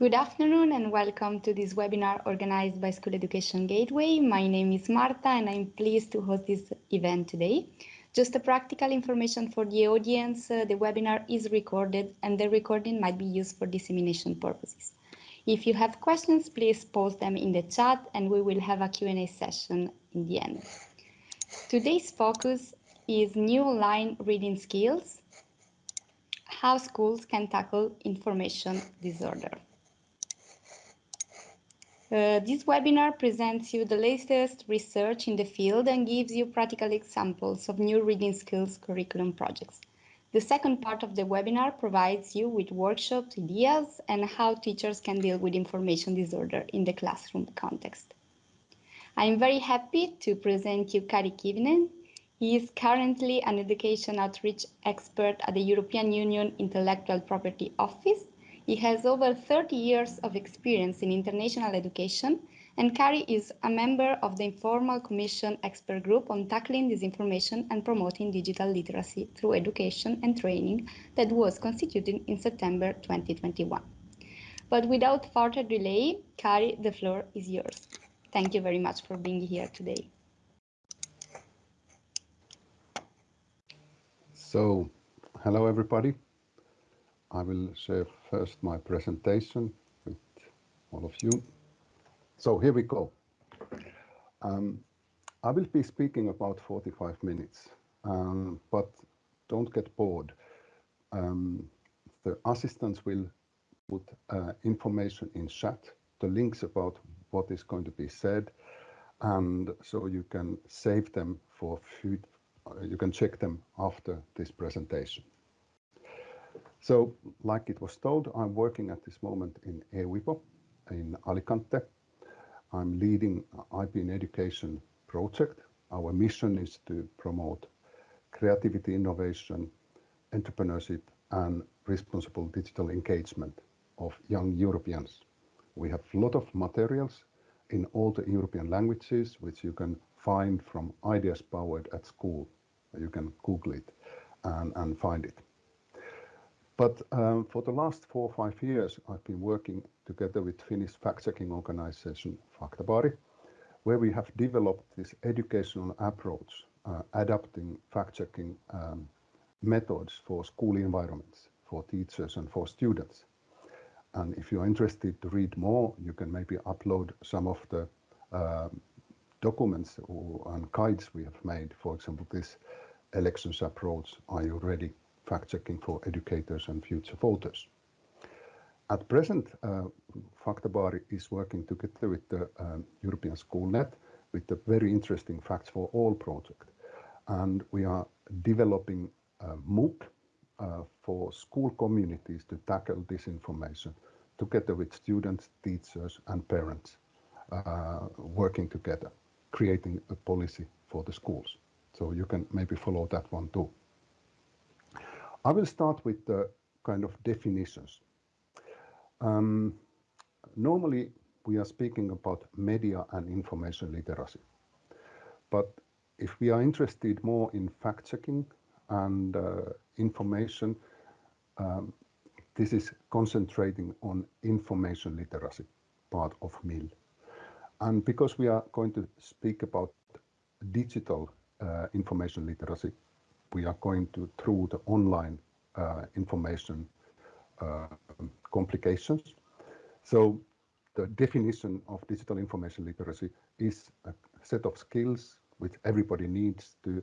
Good afternoon and welcome to this webinar organized by School Education Gateway. My name is Marta and I'm pleased to host this event today. Just a practical information for the audience, uh, the webinar is recorded and the recording might be used for dissemination purposes. If you have questions, please post them in the chat and we will have a Q&A session in the end. Today's focus is new online reading skills, how schools can tackle information disorder. Uh, this webinar presents you the latest research in the field and gives you practical examples of new reading skills curriculum projects. The second part of the webinar provides you with workshops, ideas, and how teachers can deal with information disorder in the classroom context. I'm very happy to present you Kari Kivinen. He is currently an education outreach expert at the European Union Intellectual Property Office he has over 30 years of experience in international education, and Kari is a member of the Informal Commission Expert Group on Tackling Disinformation and Promoting Digital Literacy through Education and Training that was constituted in September 2021. But without further delay, Kari, the floor is yours. Thank you very much for being here today. So, hello everybody. I will share first my presentation with all of you. So here we go. Um, I will be speaking about 45 minutes, um, but don't get bored. Um, the assistants will put uh, information in chat, the links about what is going to be said, and so you can save them for food. Uh, you can check them after this presentation. So, like it was told, I'm working at this moment in EUIPO in Alicante. I'm leading IP in Education project. Our mission is to promote creativity, innovation, entrepreneurship, and responsible digital engagement of young Europeans. We have a lot of materials in all the European languages, which you can find from Ideas Powered at School. You can Google it and, and find it. But um, for the last four or five years, I've been working together with Finnish fact-checking organization Faktabaari, where we have developed this educational approach, uh, adapting fact-checking um, methods for school environments, for teachers and for students. And if you're interested to read more, you can maybe upload some of the uh, documents or, and guides we have made. For example, this elections approach, Are You Ready? Fact-checking for educators and future voters. At present, uh, Faktabaari is working together with the um, European SchoolNet with the very interesting Facts for All project. And we are developing a MOOC uh, for school communities to tackle disinformation together with students, teachers and parents uh, working together, creating a policy for the schools. So you can maybe follow that one too. I will start with the kind of definitions. Um, normally, we are speaking about media and information literacy. But if we are interested more in fact-checking and uh, information, um, this is concentrating on information literacy part of MIL. And because we are going to speak about digital uh, information literacy, we are going to through the online uh, information uh, complications. So the definition of digital information literacy is a set of skills which everybody needs to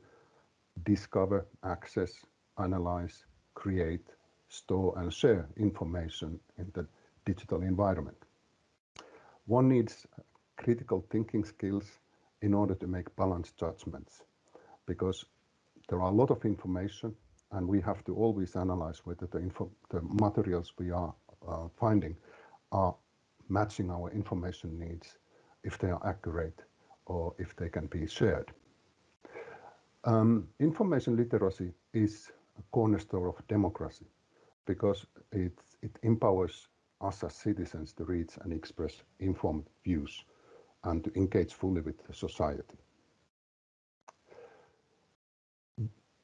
discover, access, analyze, create, store and share information in the digital environment. One needs critical thinking skills in order to make balanced judgments because there are a lot of information and we have to always analyze whether the, materials we are uh, finding are matching our information needs, if they are accurate or if they can be shared. Um, information literacy is a cornerstone of democracy because it, it empowers us as citizens to reach and express informed views and to engage fully with society.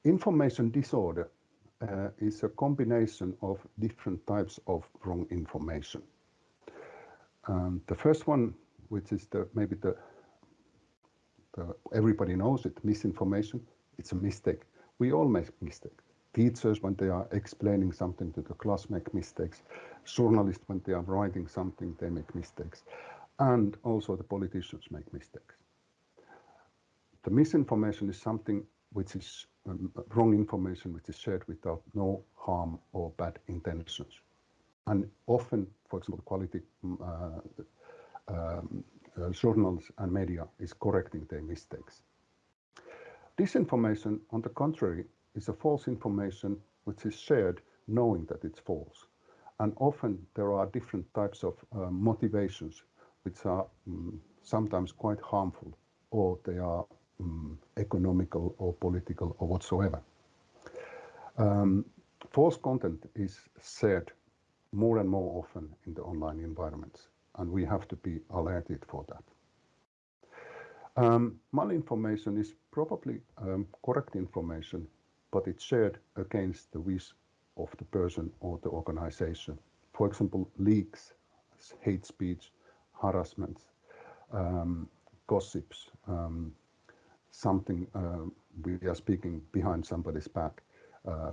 Information disorder uh, is a combination of different types of wrong information. Um, the first one, which is the maybe the, the everybody knows it, misinformation. It's a mistake. We all make mistakes. Teachers, when they are explaining something to the class, make mistakes. Journalists, when they are writing something, they make mistakes. And also the politicians make mistakes. The misinformation is something which is wrong information which is shared without no harm or bad intentions. And often, for example, quality mm, uh, um, uh, journals and media is correcting their mistakes. Disinformation, on the contrary, is a false information which is shared knowing that it's false. And often there are different types of uh, motivations which are um, sometimes quite harmful or they are um, economical or political or whatsoever. Um, false content is shared more and more often in the online environments, and we have to be alerted for that. Um, malinformation is probably um, correct information, but it's shared against the wish of the person or the organization. For example, leaks, hate speech, harassment, um, gossips, um, something uh, we are speaking behind somebody's back, uh,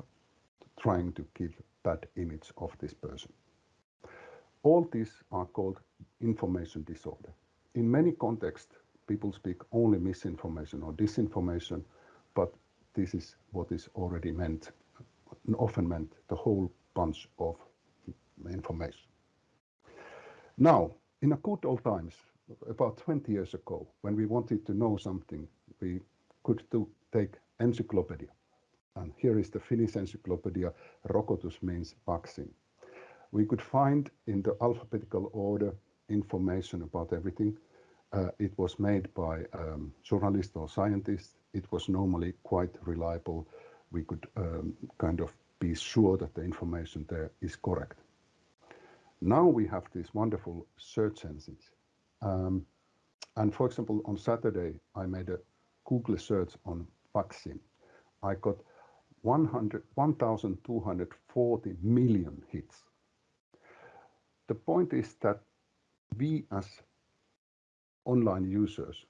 trying to give bad image of this person. All these are called information disorder. In many contexts, people speak only misinformation or disinformation, but this is what is already meant, often meant the whole bunch of information. Now, in a good old times, about 20 years ago, when we wanted to know something, we could do, take encyclopedia. And here is the Finnish encyclopedia, Rokotus means vaccine. We could find in the alphabetical order information about everything. Uh, it was made by um, journalists or scientists. It was normally quite reliable. We could um, kind of be sure that the information there is correct. Now we have these wonderful search engines. Um, and for example, on Saturday, I made a Google search on vaccine. I got 1,240 million hits. The point is that we as online users,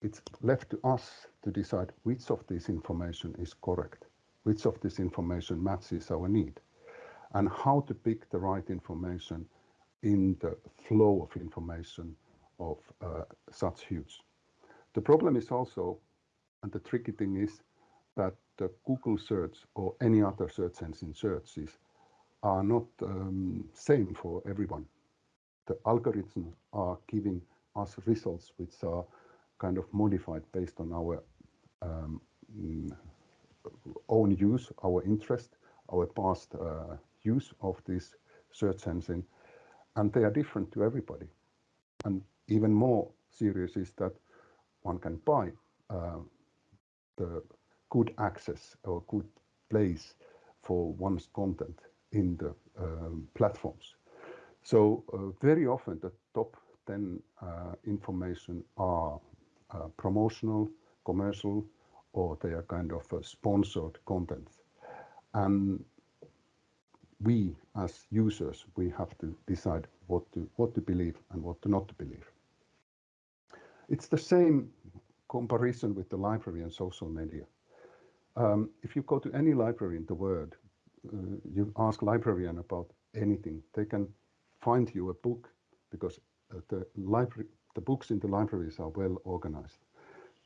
it's left to us to decide which of this information is correct, which of this information matches our need, and how to pick the right information in the flow of information of uh, such huge. The problem is also, and the tricky thing is, that the Google search or any other search engine searches are not um, same for everyone. The algorithms are giving us results which are kind of modified based on our um, own use, our interest, our past uh, use of this search engine, and they are different to everybody. And even more serious is that one can buy uh, the good access or good place for one's content in the um, platforms. So uh, very often the top 10 uh, information are uh, promotional, commercial, or they are kind of uh, sponsored content. And we as users, we have to decide what to, what to believe and what to not to believe. It's the same comparison with the library and social media. Um, if you go to any library in the world, uh, you ask librarian about anything, they can find you a book because uh, the library, the books in the libraries are well organized.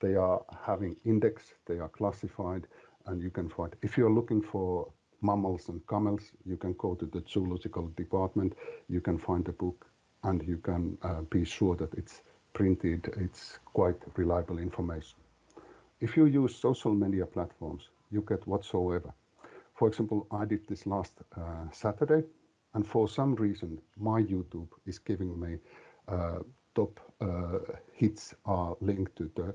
They are having index, they are classified, and you can find. If you're looking for mammals and camels, you can go to the zoological department, you can find a book, and you can uh, be sure that it's printed, it's quite reliable information. If you use social media platforms, you get whatsoever. For example, I did this last uh, Saturday, and for some reason, my YouTube is giving me uh, top uh, hits are linked to the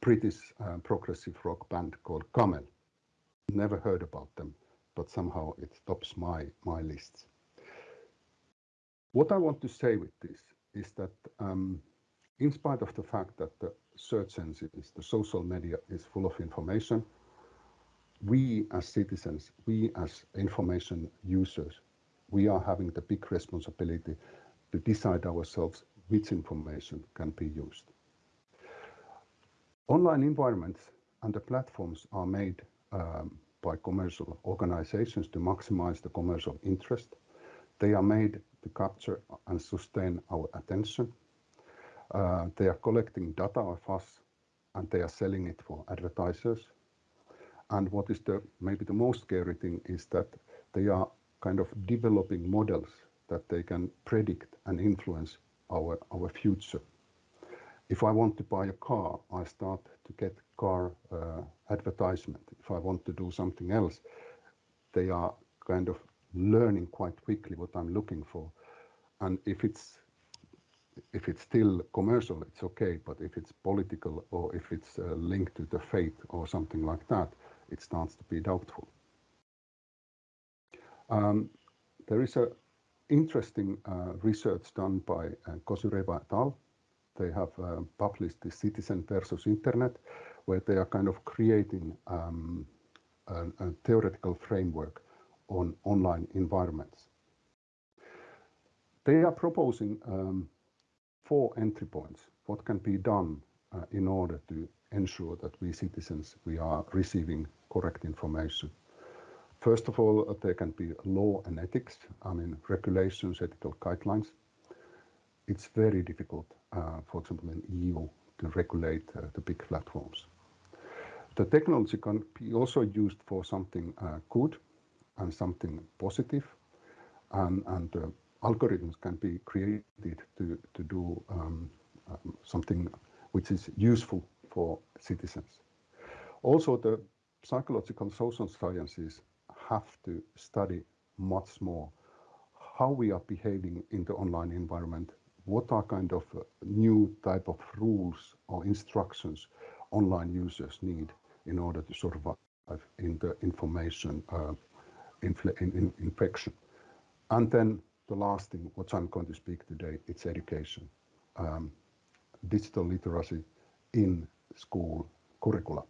British uh, progressive rock band called Camel. Never heard about them but somehow it tops my, my lists. What I want to say with this is that um, in spite of the fact that the search engines, the social media is full of information, we as citizens, we as information users, we are having the big responsibility to decide ourselves which information can be used. Online environments and the platforms are made um, by commercial organizations to maximize the commercial interest. They are made to capture and sustain our attention. Uh, they are collecting data of us and they are selling it for advertisers. And what is the maybe the most scary thing is that they are kind of developing models that they can predict and influence our, our future. If I want to buy a car, I start to get car uh, advertisement. If I want to do something else, they are kind of learning quite quickly what I'm looking for. And if it's if it's still commercial, it's okay. But if it's political or if it's uh, linked to the faith or something like that, it starts to be doubtful. Um, there is a interesting uh, research done by uh, Kozyreva et al. They have uh, published the Citizen versus Internet, where they are kind of creating um, a, a, theoretical framework on online environments. They are proposing um, four entry points. What can be done uh, in order to ensure that we citizens we are receiving correct information First of all, uh, there can be law and ethics, I mean, regulations, ethical guidelines. It's very difficult, uh, for example, in EU to regulate uh, the big platforms. The technology can be also used for something uh, good and something positive, and, and algorithms can be created to, to do um, um, something which is useful for citizens. Also, the psychological social sciences have to study much more how we are behaving in the online environment, what are kind of uh, new type of rules or instructions online users need in order to survive in the information uh, in, in, infection. And then the last thing, what I'm going to speak today, it's education, um, digital literacy in school curricula.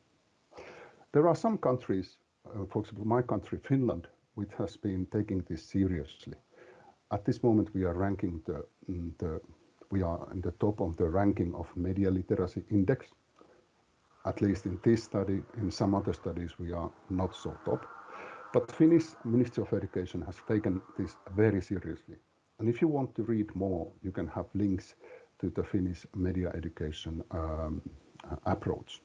There are some countries uh, for example, my country, Finland, which has been taking this seriously. At this moment, we are ranking the, the we are in the top of the ranking of media literacy index. At least in this study, in some other studies, we are not so top. But Finnish Ministry of Education has taken this very seriously. And if you want to read more, you can have links to the Finnish media education um, approach.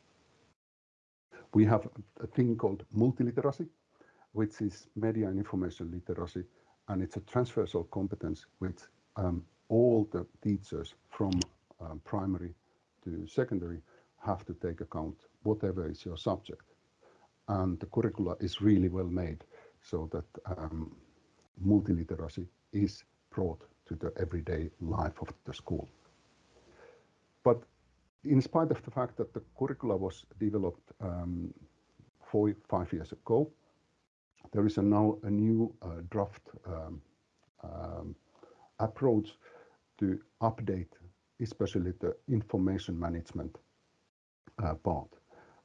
We have a thing called multiliteracy, which is media and information literacy, and it's a transversal competence which um, all the teachers from um, primary to secondary have to take account, whatever is your subject. And the curricula is really well made so that um, multiliteracy is brought to the everyday life of the school. But in spite of the fact that the curricula was developed um, four, five years ago, there is a now a new uh, draft um, um, approach to update, especially the information management part.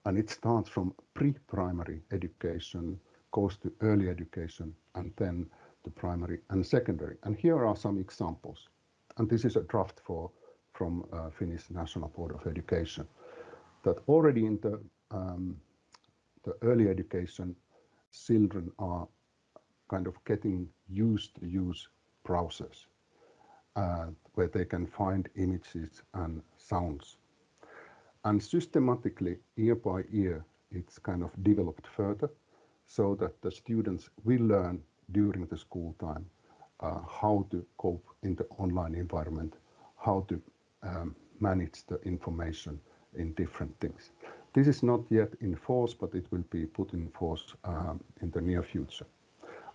And it starts from pre-primary education, goes to early education, and then to primary and secondary. And here are some examples. And this is a draft for from uh, Finnish National Board of Education, that already in the, um, the early education, children are kind of getting used to use browsers uh, where they can find images and sounds. And systematically, year by year, it's kind of developed further so that the students will learn during the school time uh, how to cope in the online environment, how to um, manage the information in different things. This is not yet in force, but it will be put in force um, in the near future.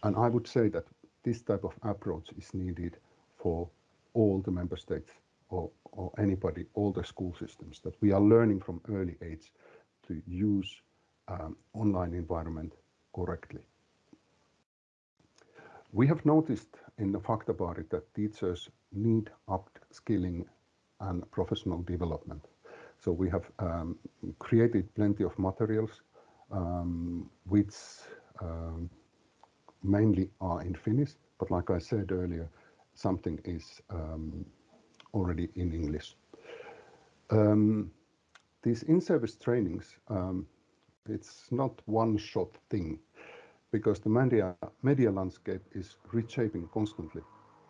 And I would say that this type of approach is needed for all the member states or, or anybody, all the school systems, that we are learning from early age to use um, online environment correctly. We have noticed in the Faktabaari that teachers need upskilling and professional development. So we have um, created plenty of materials um, which um, mainly are in Finnish, but like I said earlier, something is um, already in English. Um, these in-service trainings, um, it's not one-shot thing because the media, media landscape is reshaping constantly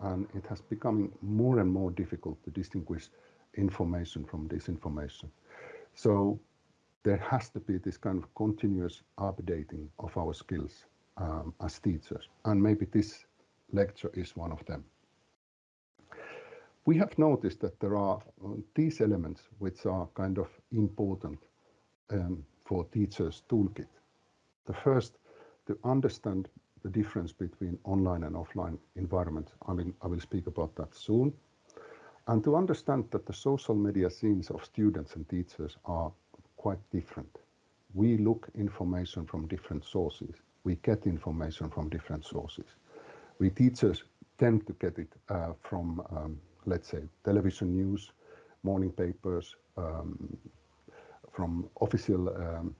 and it has becoming more and more difficult to distinguish information from disinformation. So there has to be this kind of continuous updating of our skills um, as teachers, and maybe this lecture is one of them. We have noticed that there are uh, these elements which are kind of important um, for teachers' toolkit. The first, to understand the difference between online and offline environments. I mean, I will speak about that soon. And to understand that the social media scenes of students and teachers are quite different. We look information from different sources. We get information from different sources. We teachers tend to get it uh, from, um, let's say, television news, morning papers, um, from official um,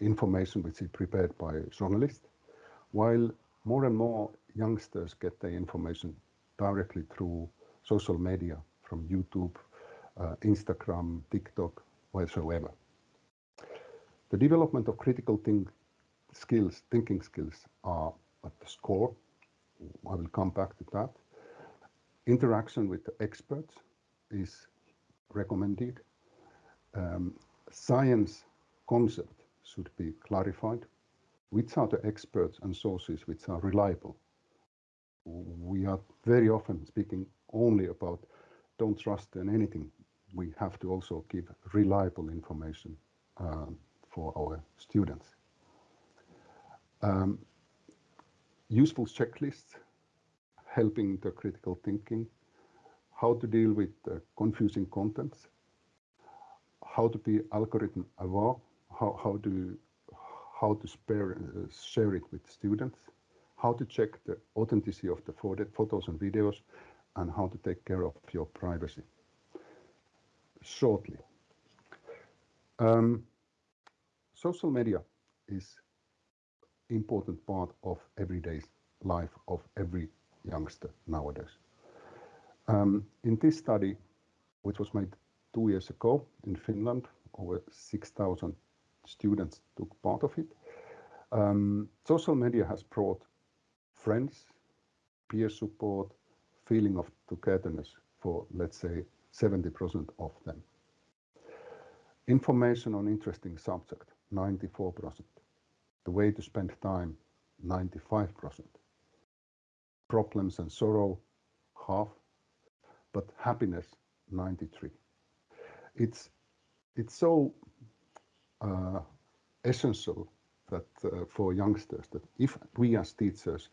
information which is prepared by journalists, while more and more youngsters get their information directly through social media from YouTube, uh, Instagram, TikTok, whatsoever. The development of critical think skills, thinking skills are at the score. I will come back to that. Interaction with experts is recommended. Um, science concept should be clarified. Which are the experts and sources which are reliable? We are very often speaking only about don't trust in anything. We have to also give reliable information um, for our students. Um, useful checklists helping the critical thinking, how to deal with uh, confusing contents, how to be algorithm aware, how, how to how to spare, uh, share it with students, how to check the authenticity of the photos and videos, and how to take care of your privacy. Shortly, um, social media is important part of everyday life of every youngster nowadays. Um, in this study, which was made two years ago in Finland, over 6,000 students took part of it. Um, social media has brought friends, peer support, feeling of togetherness for, let's say, 70% of them. Information on interesting subject, 94%. The way to spend time, 95%. Problems and sorrow, half, but happiness, 93. It's, it's so uh, essential that uh, for youngsters that if we as teachers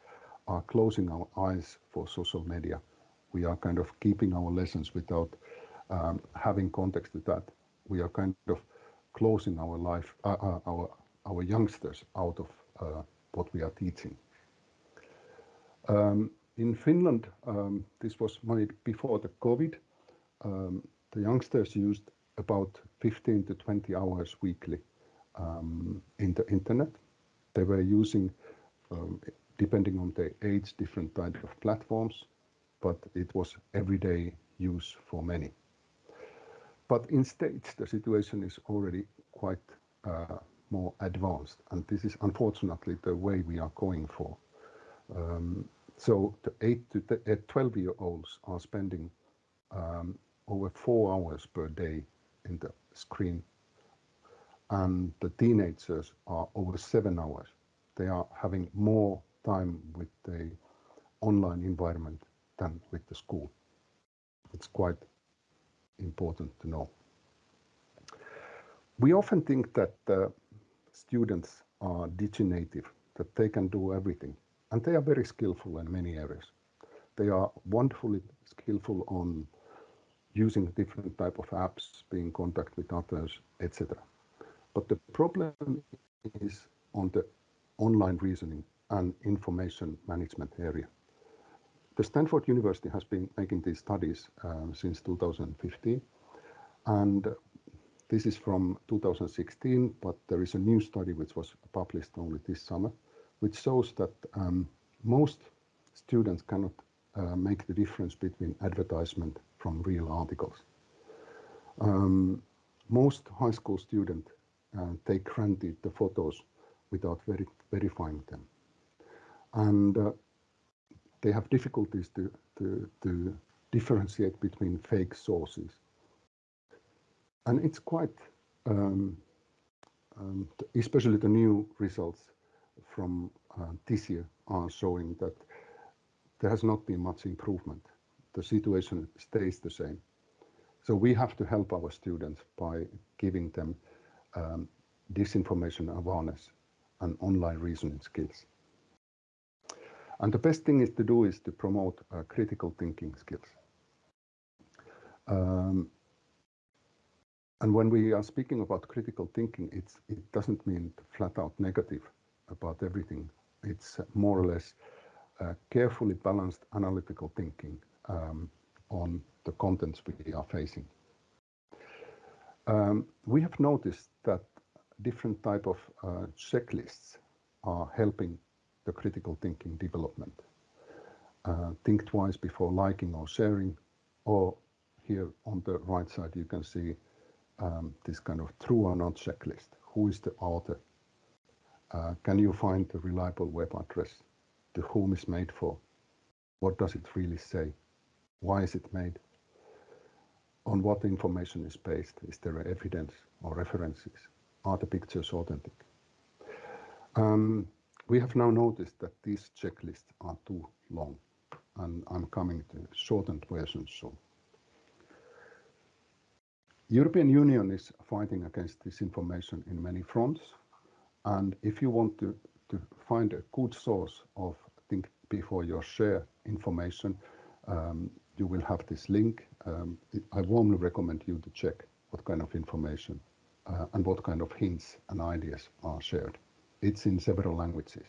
are closing our eyes for social media, we are kind of keeping our lessons without um, having context to that. We are kind of closing our life, uh, uh, our our youngsters out of uh, what we are teaching. Um, in Finland, um, this was made before the COVID. Um, the youngsters used about 15 to 20 hours weekly in the internet. They were using, depending on their age, different type of platforms, but it was everyday use for many. But in states, the situation is already quite uh, more advanced, and this is unfortunately the way we are going for. Um, so the 8 to 12 year olds are spending um, over four hours per day in the screen and the teenagers are over seven hours. They are having more time with the online environment than with the school. It's quite important to know. We often think that uh, students are diginative, that they can do everything, and they are very skillful in many areas. They are wonderfully skillful on using different type of apps, being in contact with others, etc. But the problem is on the online reasoning and information management area. The Stanford University has been making these studies um, since 2015, and this is from 2016, but there is a new study which was published only this summer, which shows that um, most students cannot uh, make the difference between advertisement from real articles. Um, most high school students uh, take granted the photos without veri verifying them. And uh, they have difficulties to, to, to differentiate between fake sources. And it's quite, um, um, especially the new results from uh, this year are showing that there has not been much improvement. The situation stays the same. So we have to help our students by giving them um, disinformation awareness and online reasoning skills. And the best thing is to do is to promote uh, critical thinking skills. Um, and when we are speaking about critical thinking, it doesn't mean flat out negative about everything. It's more or less uh, carefully balanced analytical thinking um, on the contents we are facing. Um, we have noticed that different type of uh, checklists are helping the critical thinking development. Uh, think twice before liking or sharing, or here on the right side you can see um, this kind of true or not checklist. Who is the author? Uh, can you find the reliable web address? To whom is made for? What does it really say? Why is it made? On what information is based? Is there evidence or references? Are the pictures authentic? Um, we have now noticed that these checklists are too long and I'm coming to shortened versions soon. European Union is fighting against disinformation in many fronts and if you want to, to find a good source of think before you share information, um, you will have this link. Um, I warmly recommend you to check what kind of information uh, and what kind of hints and ideas are shared. It's in several languages.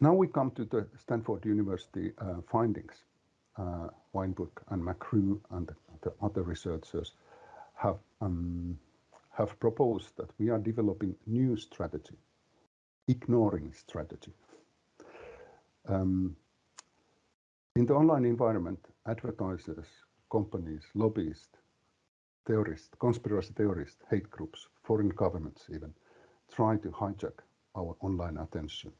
Now we come to the Stanford University uh, findings. Uh, Wineburg and McGrew and the other researchers have um, have proposed that we are developing new strategy, ignoring strategy. Um, in the online environment, advertisers, companies, lobbyists, theorists, conspiracy theorists, hate groups, foreign governments even, try to hijack our online attention.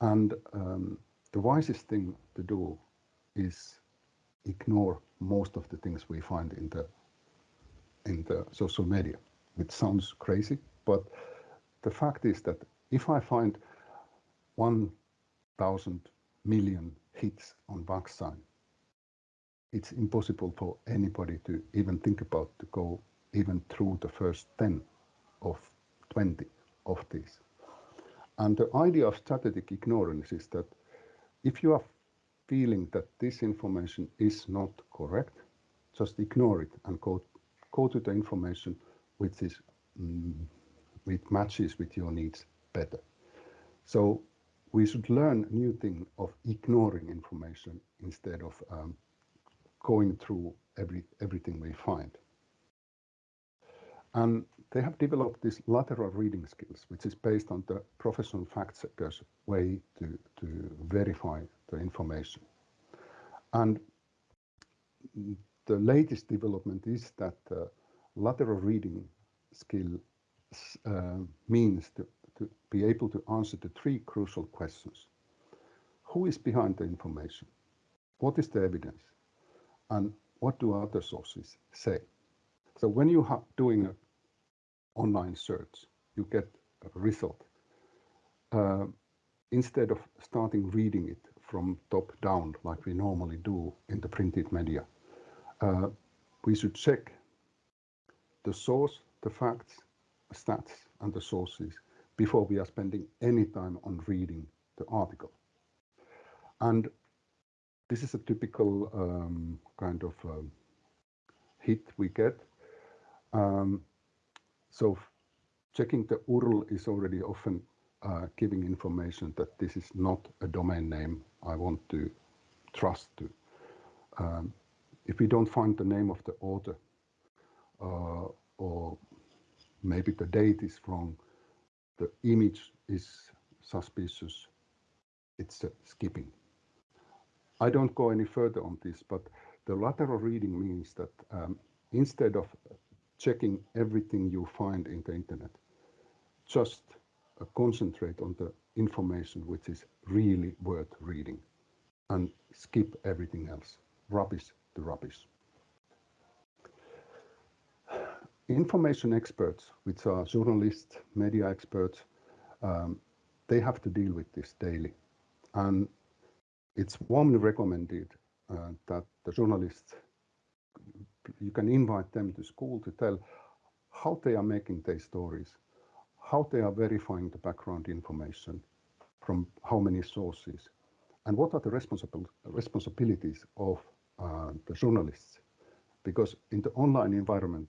And um, the wisest thing to do is ignore most of the things we find in the in the social media, which sounds crazy, but the fact is that if I find 1,000 million hits on Vaccine, it's impossible for anybody to even think about to go even through the first 10 of 20 of these. And the idea of strategic ignorance is that if you are feeling that this information is not correct, just ignore it and go, go to the information which is mm, which matches with your needs better. So we should learn new thing of ignoring information instead of um, going through every everything we find. And they have developed this lateral reading skills, which is based on the professional fact checkers way to, to verify the information. And the latest development is that uh, lateral reading skill uh, means to, to be able to answer the three crucial questions. Who is behind the information? What is the evidence? And what do other sources say? So when you are doing an online search, you get a result. Uh, instead of starting reading it from top down like we normally do in the printed media, uh, we should check the source, the facts, stats, and the sources before we are spending any time on reading the article. And this is a typical um, kind of um, hit we get. Um, so checking the URL is already often uh, giving information that this is not a domain name I want to trust to. Um, if we don't find the name of the author uh, or maybe the date is wrong, the image is suspicious, it's skipping. I don't go any further on this, but the lateral reading means that um, instead of checking everything you find in the internet, just uh, concentrate on the information which is really worth reading and skip everything else. Rubbish to rubbish. Information experts, which are journalists, media experts, um, they have to deal with this daily. And it's warmly recommended uh, that the journalists, you can invite them to school to tell how they are making their stories, how they are verifying the background information from how many sources, and what are the responsible, responsibilities of the journalists. Because in the online environment,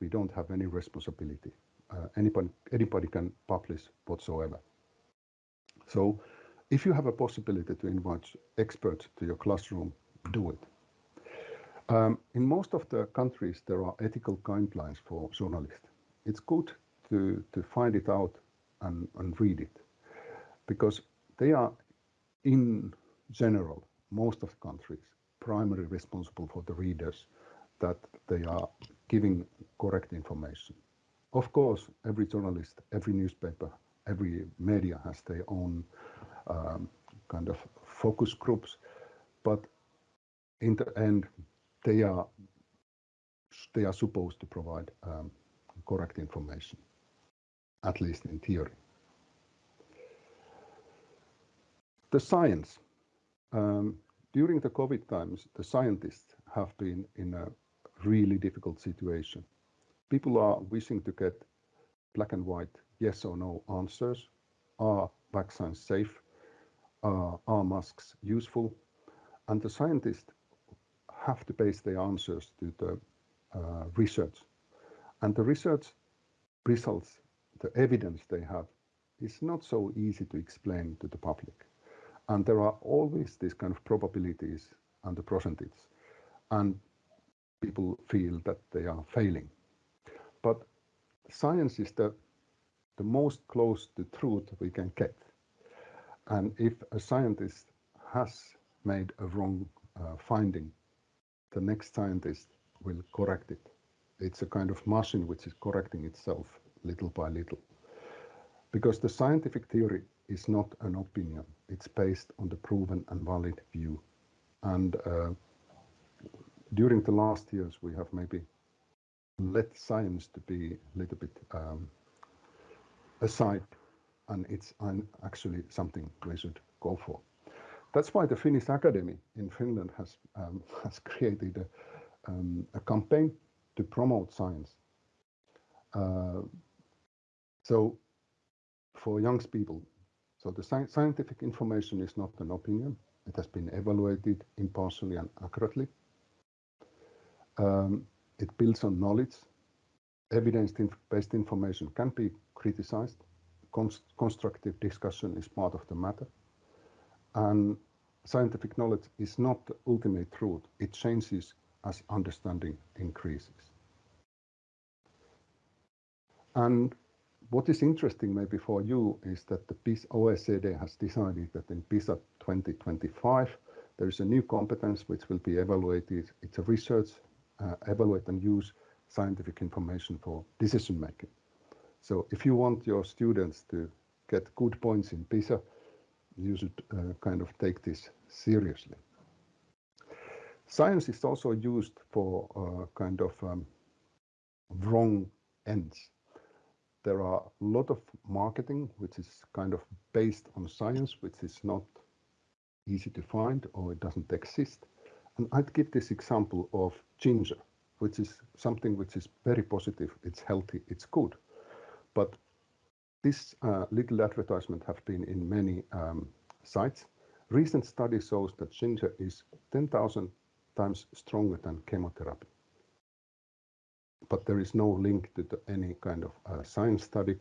we don't have any responsibility. Uh, anybody, anybody can publish whatsoever. So if you have a possibility to invite experts to your classroom, do it. Um, in most of the countries, there are ethical guidelines for journalists. It's good to, to find it out and, and read it because they are, in general, most of the countries, primarily responsible for the readers that they are giving correct information. Of course, every journalist, every newspaper, every media has their own um, kind of focus groups, but in the end, they are they are supposed to provide um, correct information, at least in theory. The science. Um, during the COVID times, the scientists have been in a really difficult situation. People are wishing to get black and white yes or no answers. Are vaccines safe? uh, are masks useful? And the scientists have to base their answers to the uh, research. And the research results, the evidence they have, is not so easy to explain to the public. And there are always these kind of probabilities and the percentages. And people feel that they are failing. But science is the, the most close to truth we can get. And if a scientist has made a wrong uh, finding, the next scientist will correct it. It's a kind of machine which is correcting itself little by little. Because the scientific theory is not an opinion, it's based on the proven and valid view. And uh, during the last years, we have maybe let science to be a little bit um, aside and it's actually something we should go for. That's why the Finnish Academy in Finland has um, has created a, um, a, campaign to promote science. Uh, so for young people, so the sci scientific information is not an opinion. It has been evaluated impartially and accurately. Um, it builds on knowledge. Evidence-based information can be criticized constructive discussion is part of the matter. And scientific knowledge is not the ultimate truth. It changes as understanding increases. And what is interesting maybe for you is that the OECD has decided that in PISA 2025, there is a new competence which will be evaluated. It's a research, uh, evaluate and use scientific information for decision making. So if you want your students to get good points in PISA, you should uh, kind of take this seriously. Science is also used for uh, kind of um, wrong ends. There are a lot of marketing which is kind of based on science, which is not easy to find or it doesn't exist. And I'd give this example of ginger, which is something which is very positive, it's healthy, it's good. But this uh, little advertisement have been in many um, sites. Recent study shows that ginger is 10,000 times stronger than chemotherapy. But there is no link to the, any kind of uh, science study.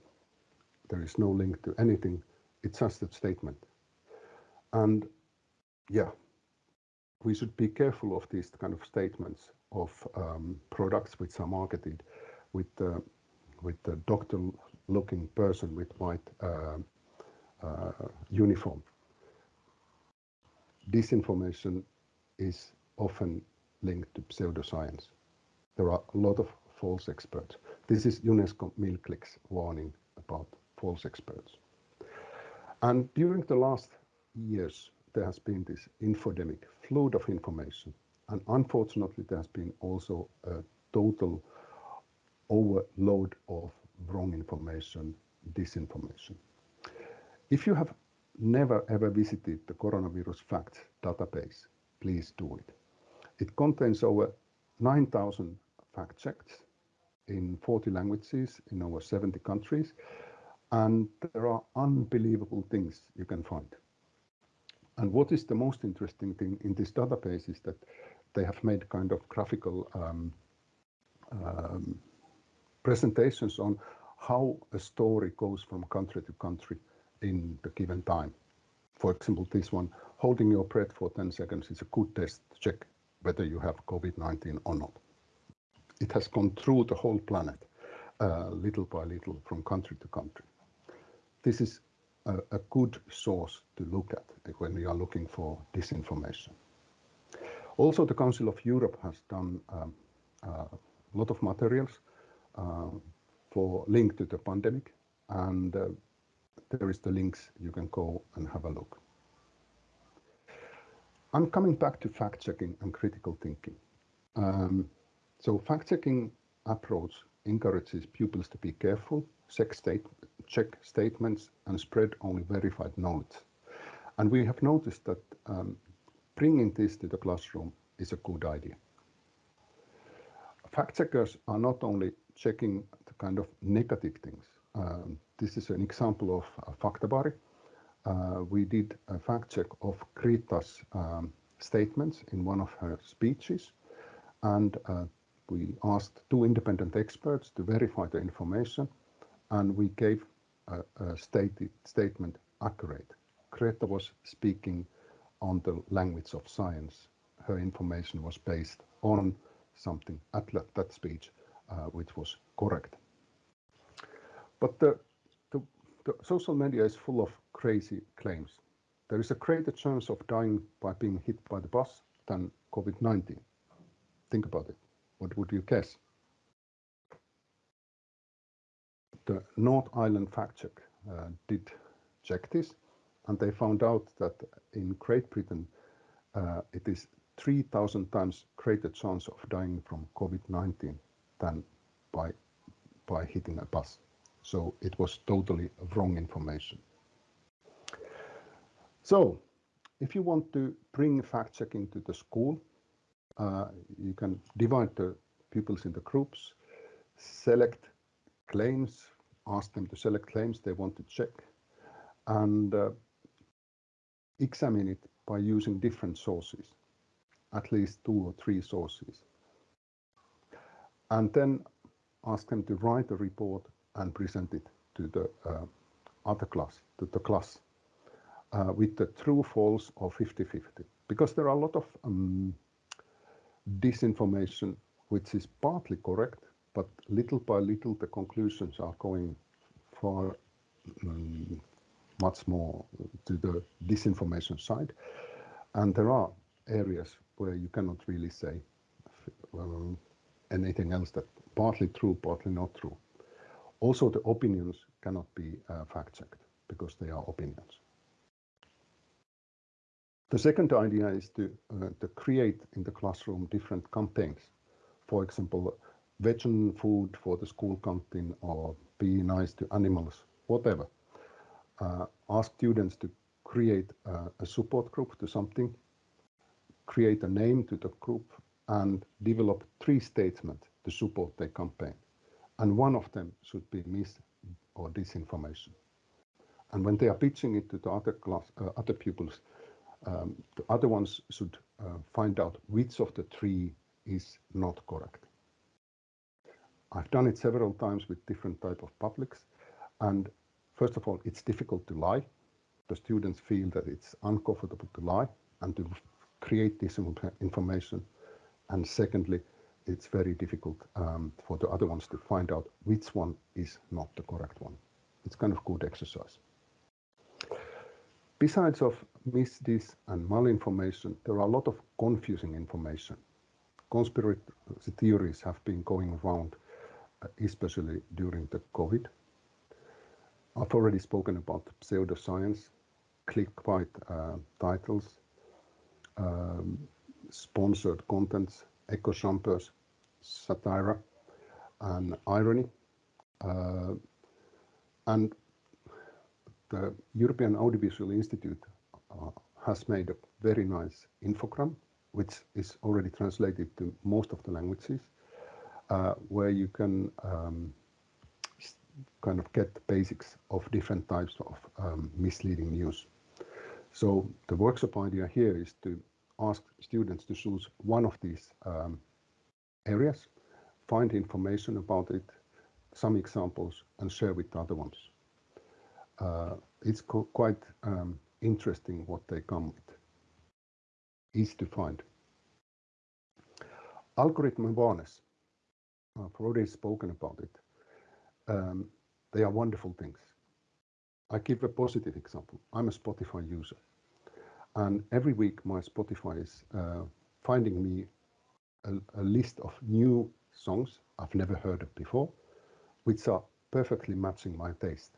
There is no link to anything. It's just a statement. And yeah, we should be careful of these kind of statements of um, products which are marketed with uh, with the doctor looking person with white uh, uh, uniform. disinformation is often linked to pseudoscience. There are a lot of false experts. This is UNESCO MIL CLICKS warning about false experts. And during the last years, there has been this infodemic flood of information. And unfortunately, there has been also a total overload of wrong information, disinformation. If you have never ever visited the coronavirus facts database, please do it. It contains over 9,000 fact checks in 40 languages in over 70 countries, and there are unbelievable things you can find. And what is the most interesting thing in this database is that they have made kind of graphical um, um, presentations on how a story goes from country to country in the given time. For example, this one, holding your breath for 10 seconds is a good test to check whether you have COVID-19 or not. It has gone through the whole planet, uh, little by little, from country to country. This is a, a good source to look at when we are looking for disinformation. Also, the Council of Europe has done um, uh, a lot of materials uh, for link to the pandemic, and uh, there is the links you can go and have a look. I'm coming back to fact checking and critical thinking. Um, so fact checking approach encourages pupils to be careful, check, state, check statements, and spread only verified knowledge. And we have noticed that um, bringing this to the classroom is a good idea. Fact checkers are not only checking the kind of negative things, um, this is an example of uh, Faktabaari. Uh, we did a fact check of Greta's um, statements in one of her speeches, and uh, we asked two independent experts to verify the information, and we gave a, a stated statement accurate. Greta was speaking on the language of science. Her information was based on something at that speech, uh, which was correct. But the the social media is full of crazy claims. There is a greater chance of dying by being hit by the bus than COVID-19. Think about it. What would you guess? The North Island Fact Check uh, did check this, and they found out that in Great Britain, uh, it is 3,000 times greater chance of dying from COVID-19 than by, by hitting a bus. So it was totally wrong information. So if you want to bring fact checking to the school, you can divide the pupils into groups, select claims, ask them to select claims they want to check, and uh, examine it by using different sources, at least two or three sources. And then ask them to write a report and present it to the uh, other class, to the class, uh, with the true false or 50-50. Because there are a lot of um, disinformation which is partly correct, but little by little the conclusions are going far um, much more to the disinformation side. And there are areas where you cannot really say well, anything else that partly true, partly not true. Also, the opinions cannot be uh, fact-checked because they are opinions. The second idea is to, uh, to create in the classroom different campaigns. For example, vegan food for the school canteen or be nice to animals, whatever. Uh, ask students to create uh, a support group to something, create a name to the group, and develop three statements to support their campaign and one of them should be mis or disinformation. And when they are pitching it to the other class, uh, other pupils, um, the other ones should uh, find out which of the three is not correct. I've done it several times with different type of publics, and first of all, it's difficult to lie. The students feel that it's uncomfortable to lie and to create this information. And secondly, it's very difficult um, for the other ones to find out which one is not the correct one. It's kind of good exercise. Besides of mis, dis, and malinformation, there are a lot of confusing information. Conspiracy theories have been going around, uh, especially during the COVID. I've already spoken about pseudoscience, clickbait uh, titles, um, sponsored contents, echo chambers, satire, and irony. Uh, and the European Audiovisual Institute uh, has made a very nice infogram, which is already translated to most of the languages, uh, where you can um, kind of get the basics of different types of um, misleading news. So the workshop idea here is to ask students to choose one of these um, areas, find information about it, some examples, and share with the other ones. Uh, it's quite um, interesting what they come with. Easy to find. Algorithm awareness. I've already spoken about it. Um, they are wonderful things. I give a positive example. I'm a Spotify user. And every week my Spotify is uh, finding me a, a, list of new songs I've never heard of before, which are perfectly matching my taste.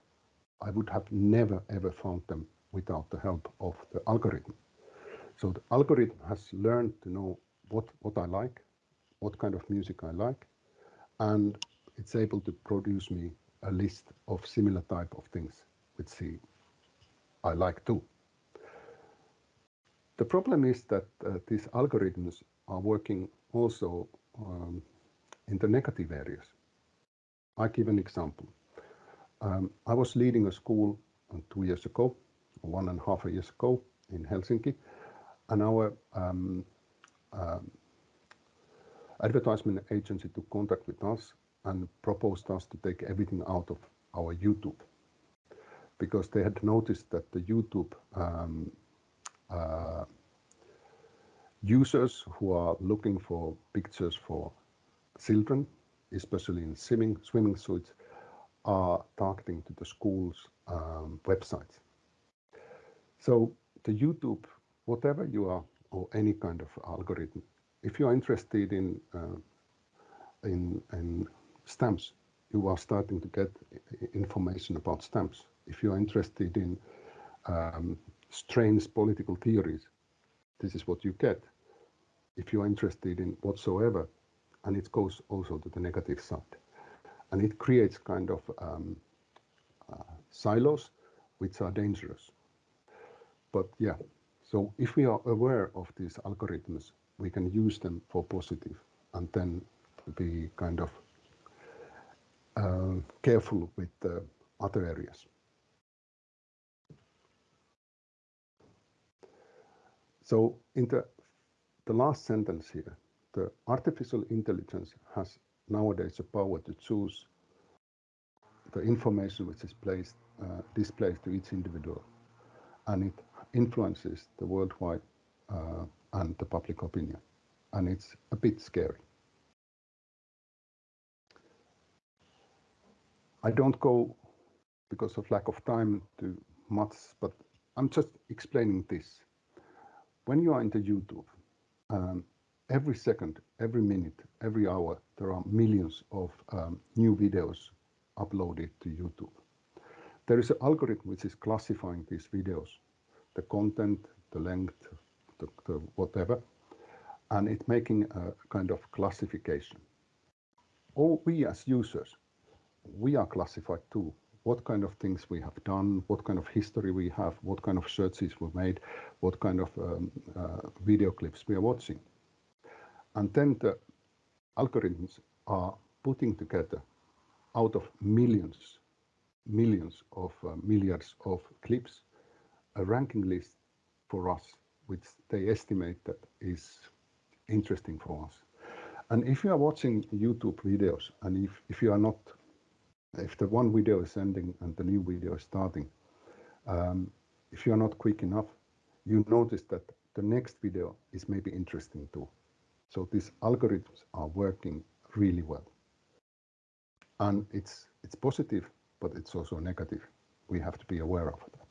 I would have never ever found them without the help of the algorithm. So the algorithm has learned to know what, what I like, what kind of music I like, and it's able to produce me a list of similar type of things which see I like too. The problem is that uh, these algorithms are working also um, in the negative areas. I give an example. Um, I was leading a school two years ago, one and a half years ago in Helsinki, and our um, um, advertisement agency took contact with us and proposed us to take everything out of our YouTube because they had noticed that the YouTube um, uh, users who are looking for pictures for children, especially in swimming, swimming suits, are targeting to the school's um, websites. So the YouTube, whatever you are, or any kind of algorithm, if you are interested in, uh, in, in stamps, you are starting to get information about stamps. If you are interested in um, strange political theories, this is what you get. If you are interested in whatsoever, and it goes also to the negative side. And it creates kind of um, uh, silos which are dangerous. But yeah, so if we are aware of these algorithms, we can use them for positive and then be kind of uh, careful with other areas. So in the, the last sentence here, the artificial intelligence has nowadays the power to choose the information which is placed, uh, displayed to each individual. And it influences the worldwide uh, and the public opinion. And it's a bit scary. I don't go because of lack of time to much, but I'm just explaining this when you are into YouTube, um, every second, every minute, every hour, there are millions of um, new videos uploaded to YouTube. There is an algorithm which is classifying these videos, the content, the length, the, the whatever, and it's making a kind of classification. All we as users, we are classified too what kind of things we have done, what kind of history we have, what kind of searches we made, what kind of um, uh, video clips we are watching. And then the algorithms are putting together out of millions, millions of uh, milliards of clips, a ranking list for us, which they estimate that is interesting for us. And if you are watching YouTube videos and if, if you are not if the one video is ending and the new video is starting, um, if you're not quick enough, you notice that the next video is maybe interesting too. So these algorithms are working really well. And it's, it's positive, but it's also negative. We have to be aware of that.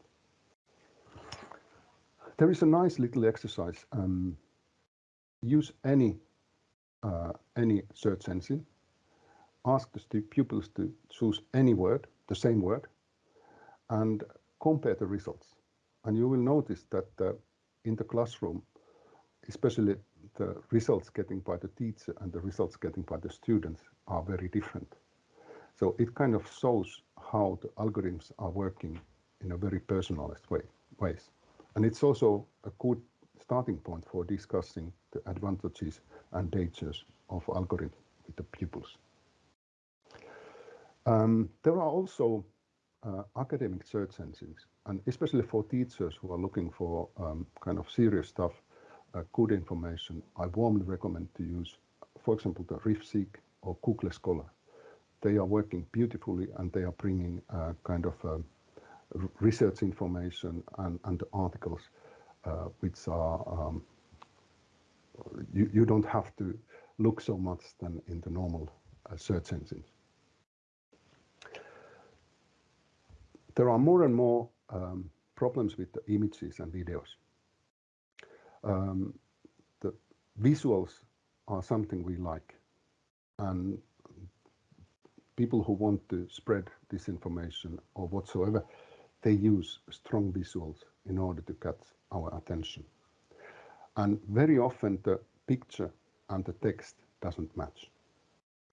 there is a nice little exercise. Um, use any uh, any search engine. Ask the pupils to choose any word, the same word, and compare the results. And you will notice that uh, in the classroom, especially the results getting by the teacher and the results getting by the students are very different. So it kind of shows how the algorithms are working in a very personalized way, ways. And it's also a good starting point for discussing the advantages and dangers of algorithm with the pupils. Um, there are also uh, academic search engines, and especially for teachers who are looking for um, kind of serious stuff, good information, I warmly recommend to use, for example, the RefSeek or Google Scholar. They are working beautifully and they are bringing uh, kind of uh, research information and, and articles uh, which are um, you, you don't have to look so much than in the normal uh, search engines. There are more and more um, problems with the images and videos. Um, the visuals are something we like and people who want to spread disinformation or whatsoever, they use strong visuals in order to catch our attention. And very often the picture and the text doesn't match.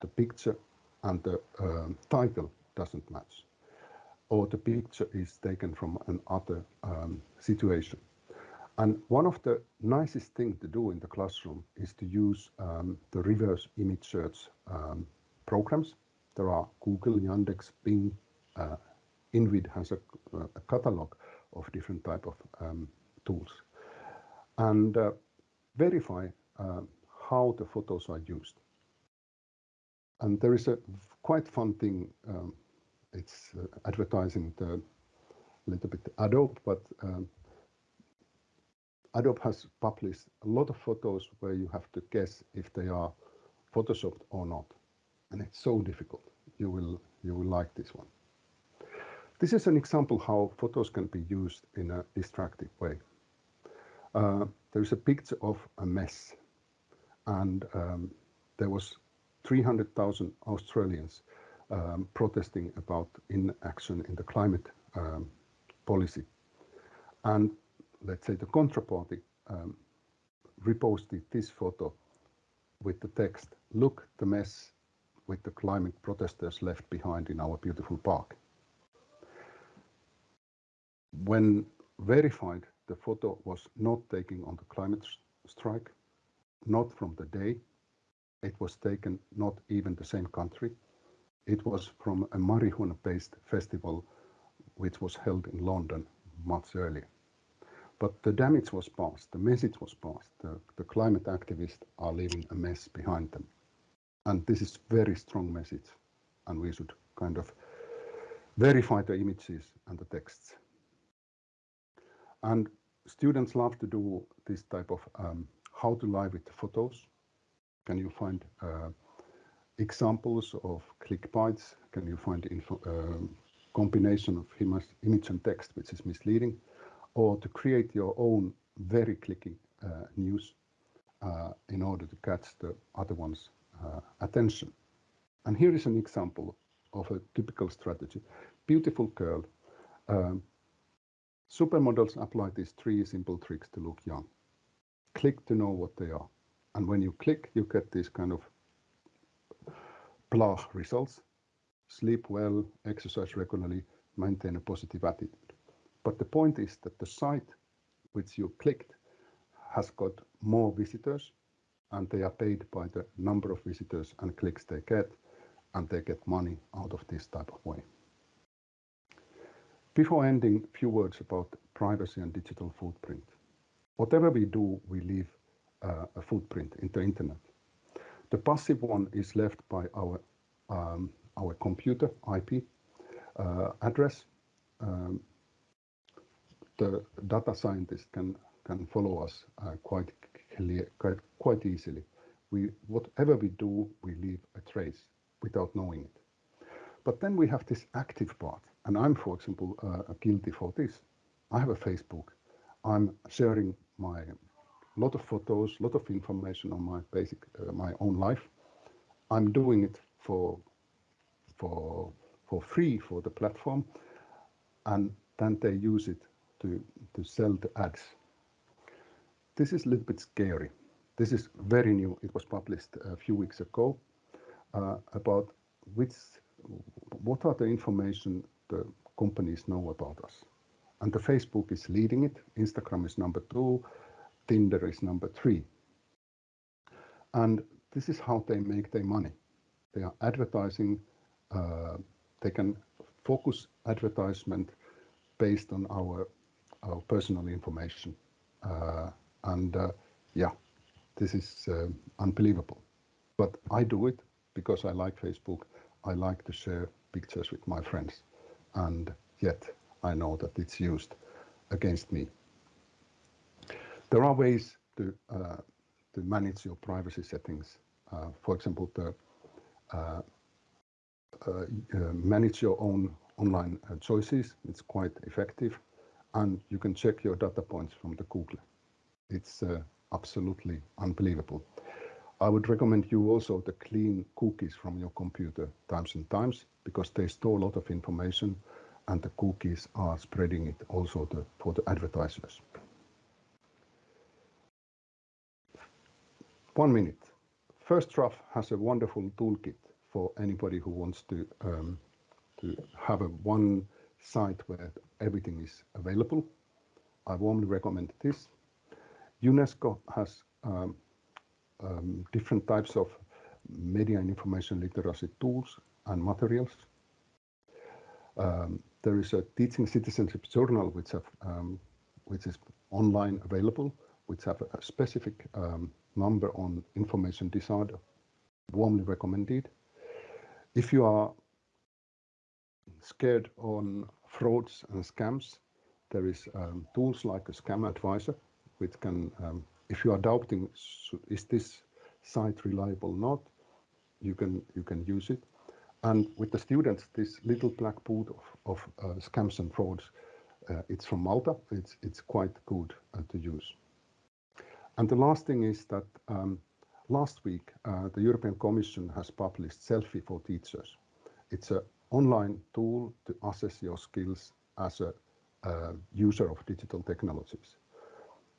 The picture and the um, title doesn't match. Or the picture is taken from another um, situation. And one of the nicest things to do in the classroom is to use um, the reverse image search um, programs. There are Google, Yandex, Bing, uh, InVID has a, a, catalog of different type of um, tools. And uh, verify uh, how the photos are used. And there is a quite fun thing, um, it's uh, advertising the little bit Adobe, but um, Adobe has published a lot of photos where you have to guess if they are photoshopped or not. And it's so difficult. You will, you will like this one. This is an example how photos can be used in a distractive way. Uh, there is a picture of a mess and um, there was 300,000 Australians um, protesting about inaction in the climate um, policy. And let's say the contraparty um, reposted this photo with the text, look the mess with the climate protesters left behind in our beautiful park. When verified, the photo was not taken on the climate strike, not from the day. It was taken not even the same country. It was from a marijuana-based festival which was held in London much earlier. But the damage was past, the message was past. The, the climate activists are leaving a mess behind them. And this is very strong message. And we should kind of verify the images and the texts. And students love to do this type of um, how to lie with photos. Can you find uh, examples of clickbaits? Can you find info, uh, combination of image and text which is misleading? Or to create your own very clicky uh, news uh, in order to catch the other one's uh, attention. And here is an example of a typical strategy. Beautiful girl. Um, supermodels apply these three simple tricks to look young. Click to know what they are. And when you click, you get these kind of blah results. Sleep well, exercise regularly, maintain a positive attitude. But the point is that the site which you clicked has got more visitors and they are paid by the number of visitors and clicks they get and they get money out of this type of way. Before ending, a few words about privacy and digital footprint. Whatever we do, we leave uh, a footprint in the internet. The passive one is left by our, um, our computer IP uh, address um, the data scientist can can follow us uh, quite clear, quite, easily. We whatever we do, we leave a trace without knowing it. But then we have this active part, and I'm, for example, uh, guilty for this. I have a Facebook. I'm sharing my lot of photos, lot of information on my basic, uh, my own life. I'm doing it for for for free for the platform, and then they use it to to sell the ads. This is a little bit scary. This is very new. It was published a few weeks ago uh, about which what are the information the companies know about us. And the Facebook is leading it, Instagram is number two, Tinder is number three. And this is how they make their money. They are advertising, uh, they can focus advertisement based on our, our personal information. Uh, and uh, yeah, this is uh, unbelievable. But I do it because I like Facebook. I like to share pictures with my friends. And yet I know that it's used against me. There are ways to, uh, to manage your privacy settings. Uh, for example, to uh, uh, manage your own online choices. It's quite effective. And you can check your data points from the Google. It's absolutely unbelievable. I would recommend you also to clean cookies from your computer times and times because they store a lot of information and the cookies are spreading it also to, for the advertisers. One minute. First Draft has a wonderful toolkit for anybody who wants to um, to have a one site where everything is available. I warmly recommend this. UNESCO has um, um, different types of media and information literacy tools and materials. Um, there is a teaching citizenship journal which have um, which is online available, which have a specific um, number on information disorder. Warmly recommended. If you are scared on frauds and scams, there is um, tools like a ScamAdviser, which can, um, if you are doubting, is this site reliable or not, you can you can use it. And with the students, this little black book of, of uh, scams and frauds, uh, it's from Malta. It's it's quite good uh, to use. And the last thing is that um, last week, uh, the European Commission has published Selfie for Teachers. It's an online tool to assess your skills as a uh, user of digital technologies.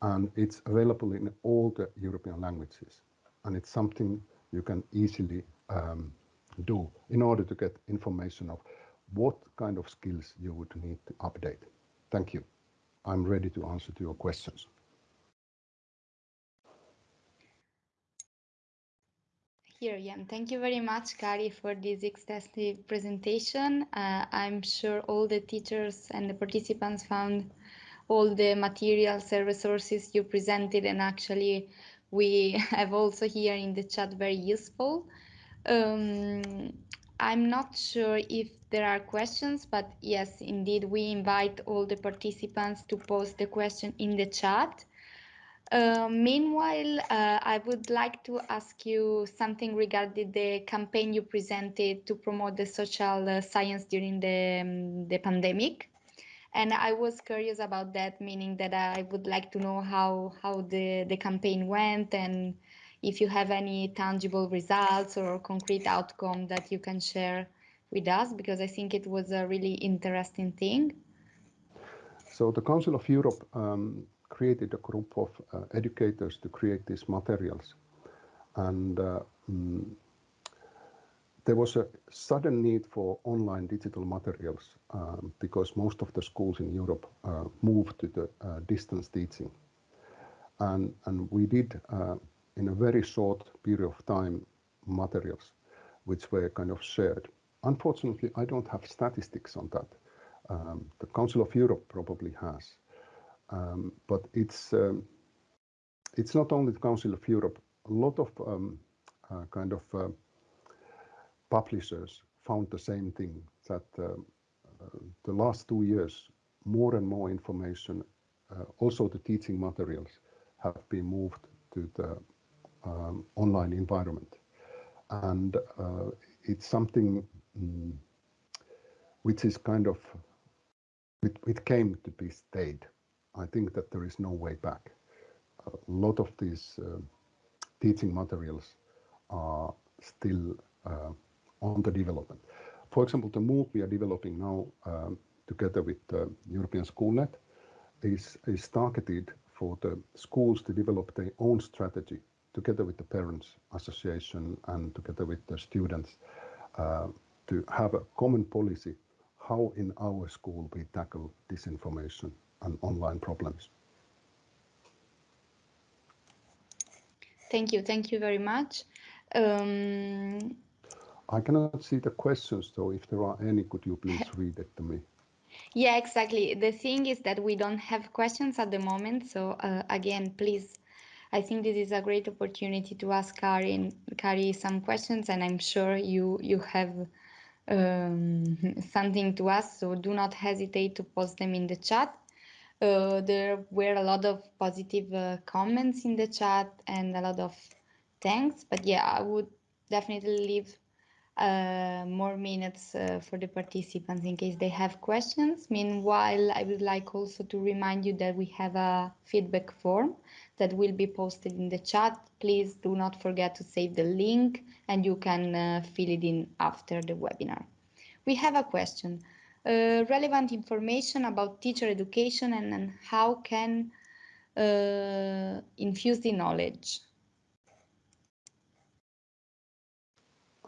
And it's available in all the European languages. And it's something you can easily um, do in order to get information of what kind of skills you would need to update. Thank you. I'm ready to answer to your questions. Here, Jan. Thank you very much, Kari, for this extensive presentation. Uh, I'm sure all the teachers and the participants found all the materials and resources you presented and actually we have also here in the chat very useful. Um, I'm not sure if there are questions, but yes, indeed, we invite all the participants to post the question in the chat. Uh, meanwhile, uh, I would like to ask you something regarding the campaign you presented to promote the social uh, science during the, um, the pandemic. And I was curious about that, meaning that I would like to know how, how the, the campaign went and if you have any tangible results or concrete outcome that you can share with us, because I think it was a really interesting thing. So the Council of Europe um, created a group of uh, educators to create these materials. And uh, mm, there was a sudden need for online digital materials um, because most of the schools in Europe uh, moved to the uh, distance teaching. And, and we did, uh, in a very short period of time, materials which were kind of shared. Unfortunately, I don't have statistics on that. Um, the Council of Europe probably has. Um, but it's um, it's not only the Council of Europe. A lot of um, uh, kind of uh, publishers found the same thing that uh, the last two years, more and more information, uh, also the teaching materials, have been moved to the um, online environment, and uh, it's something mm, which is kind of it, it came to be stayed I think that there is no way back. A lot of these uh, teaching materials are still uh, on the development. For example, the MOOC we are developing now um, together with the European SchoolNet is, is targeted for the schools to develop their own strategy together with the parents association and together with the students uh, to have a common policy how in our school we tackle disinformation and online problems. Thank you. Thank you very much. Um, I cannot see the questions, so if there are any, could you please read it to me? Yeah, exactly. The thing is that we don't have questions at the moment. So uh, again, please, I think this is a great opportunity to ask Kari, Kari some questions, and I'm sure you you have um, something to ask. So do not hesitate to post them in the chat. Uh, there were a lot of positive uh, comments in the chat and a lot of thanks. But yeah, I would definitely leave uh, more minutes uh, for the participants in case they have questions. Meanwhile, I would like also to remind you that we have a feedback form that will be posted in the chat. Please do not forget to save the link and you can uh, fill it in after the webinar. We have a question. Uh, relevant information about teacher education and, and how can uh, infuse the knowledge.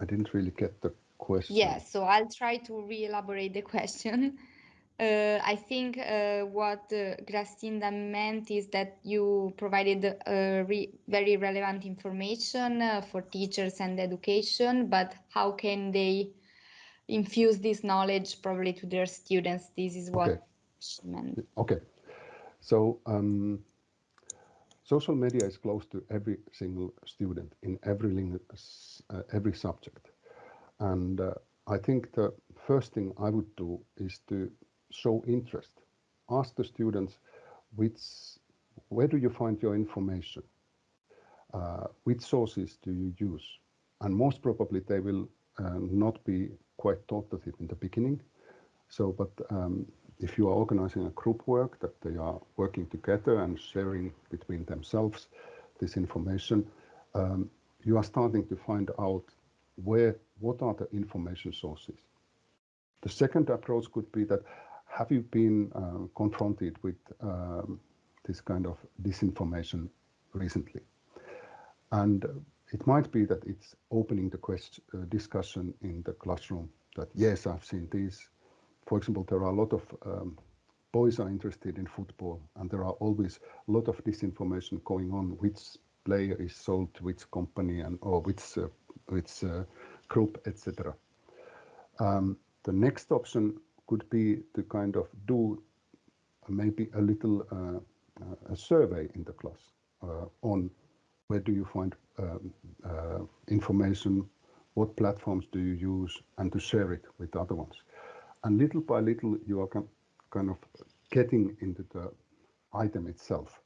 I didn't really get the question. Yeah, so I'll try to re-elaborate the question. Uh, I think uh, what uh, Grastinda meant is that you provided uh, re very relevant information uh, for teachers and education, but how can they infuse this knowledge probably to their students? This is what okay. she meant. Okay. So um, social media is close to every single student in every, uh, every subject. And uh, I think the first thing I would do is to show interest. Ask the students, which, where do you find your information? Uh, which sources do you use? And most probably they will uh, not be quite taught of it in the beginning. So, but um, if you are organizing a group work that they are working together and sharing between themselves this information, um, you are starting to find out where what are the information sources. The second approach could be that have you been uh, confronted with um, this kind of disinformation recently? And it might be that it's opening the question, uh, discussion in the classroom that yes, I've seen this. For example, there are a lot of um, boys are interested in football and there are always a lot of disinformation going on which player is sold to which company and or which uh, which uh, group etc um, the next option could be to kind of do maybe a little uh, uh, a survey in the class uh, on where do you find information, what platforms do you use, and to share it with other ones. And little by little, you are kind of getting into the item itself.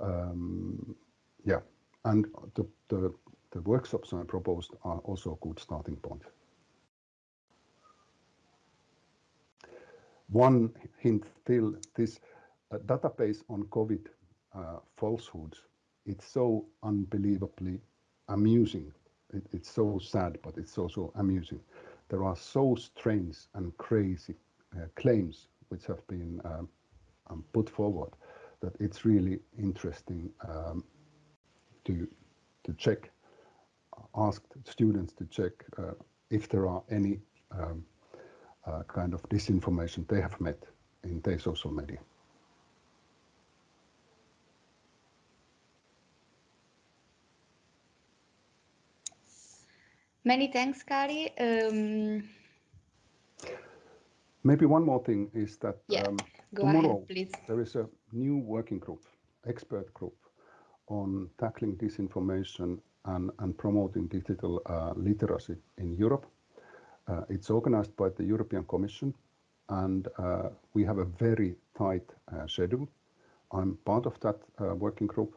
Um, yeah, and the, the, the workshops I proposed are also a good starting point. One hint still, this uh, database on COVID uh, falsehoods, it's so unbelievably amusing. It, it's so sad, but it's also amusing. There are so strange and crazy uh, claims which have been um, um, put forward that it's really interesting um, to to check, ask students to check uh, if there are any um, uh, kind of disinformation they have met in their social media. Many thanks, Kari. Um, Maybe one more thing is that yeah, um, tomorrow ahead, there is a new working group, expert group, on tackling disinformation and, and promoting digital uh, literacy in Europe. Uh, it's organized by the European Commission and uh, we have a very tight uh, schedule. I'm part of that uh, working group,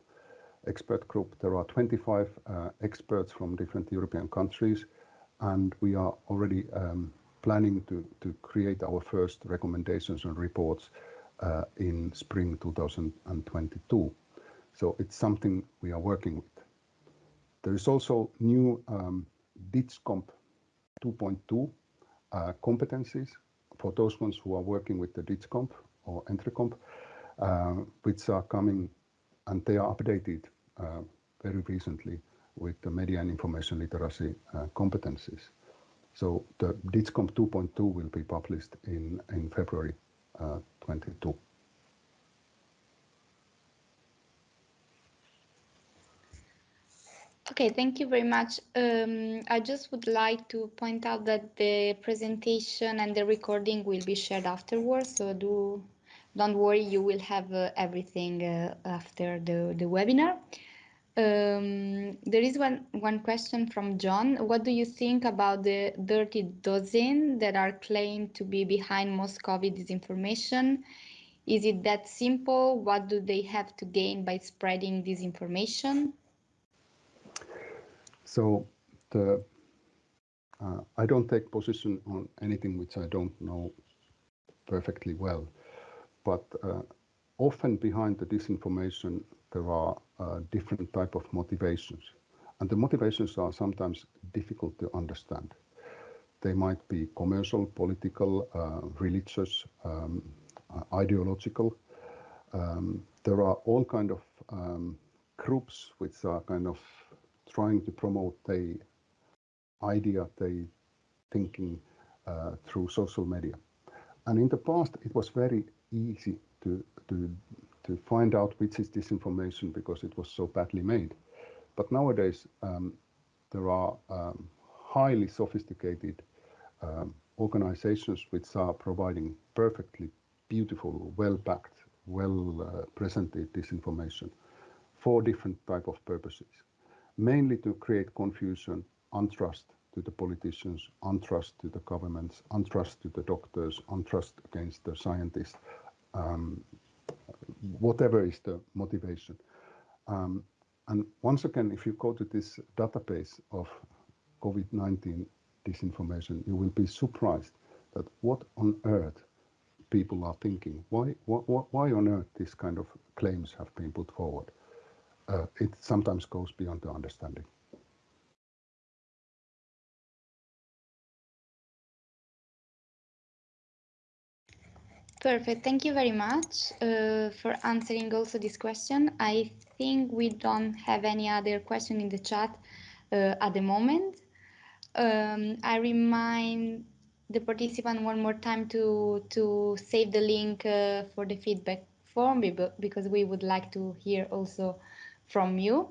expert group. There are 25 uh, experts from different European countries and we are already um, planning to, create our first recommendations and reports uh, in spring 2022. So it's something we are working with. There is also new um, DIGCOMP 2.2 uh, competencies for those ones who are working with the DIGCOMP or EntreComp, which are coming and they are updated very recently with the media and information literacy uh, competencies. So the DIGCOMP 2.2 will be published in, in February uh, 22. Okay, thank you very much. Um, I just would like to point out that the presentation and the recording will be shared afterwards, so do don't worry, you will have uh, everything uh, after the, the webinar. Um, there is one, one question from John. What do you think about the dirty dozen that are claimed to be behind most COVID disinformation? Is it that simple? What do they have to gain by spreading disinformation? So the uh, I don't take position on anything which I don't know perfectly well, but uh, often behind the disinformation there are uh, different type of motivations, and the motivations are sometimes difficult to understand. They might be commercial, political, uh, religious, um, uh, ideological. Um, there are all kind of um, groups which are kind of trying to promote the idea, the thinking uh, through social media. And in the past, it was very easy to, to, to find out which is disinformation because it was so badly made. But nowadays, um, there are um, highly sophisticated um, organizations which are providing perfectly beautiful, well-packed, well-presented uh, disinformation for different type of purposes mainly to create confusion, untrust to the politicians, untrust to the governments, untrust to the doctors, untrust against the scientists, um, whatever is the motivation. Um, and once again, if you go to this database of COVID-19 disinformation, you will be surprised that what on earth people are thinking. Why, why, why on earth these kind of claims have been put forward? uh, it sometimes goes beyond the understanding. Perfect. Thank you very much uh, for answering also this question. I think we don't have any other question in the chat uh, at the moment. Um, I remind the participant one more time to to save the link uh, for the feedback form because we would like to hear also from you.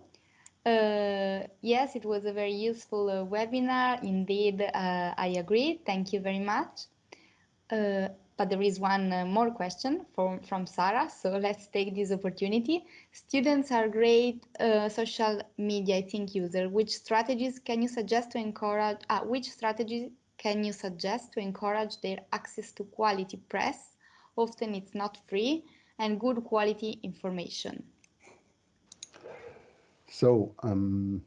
Uh, yes, it was a very useful uh, webinar. Indeed, uh, I agree. Thank you very much. Uh, but there is one uh, more question from, from Sarah, so let's take this opportunity. Students are great uh, social media, I think, user. Which strategies can you suggest to encourage, which strategies can you suggest to encourage their access to quality press? Often it's not free and good quality information. So um,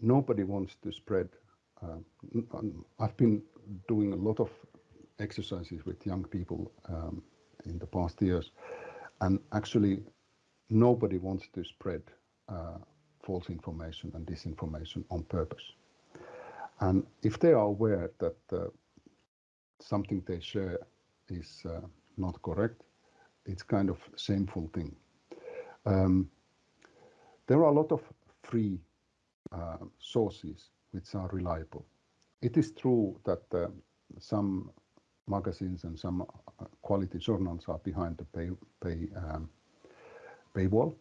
nobody wants to spread. Uh, I've been doing a lot of exercises with young people um, in the past years, and actually nobody wants to spread uh, false information and disinformation on purpose. And if they are aware that uh, something they share is uh, not correct, it's kind of a shameful thing. Um, there are a lot of free uh, sources which are reliable. It is true that uh, some magazines and some uh, quality journals are behind the pay, pay um, paywall,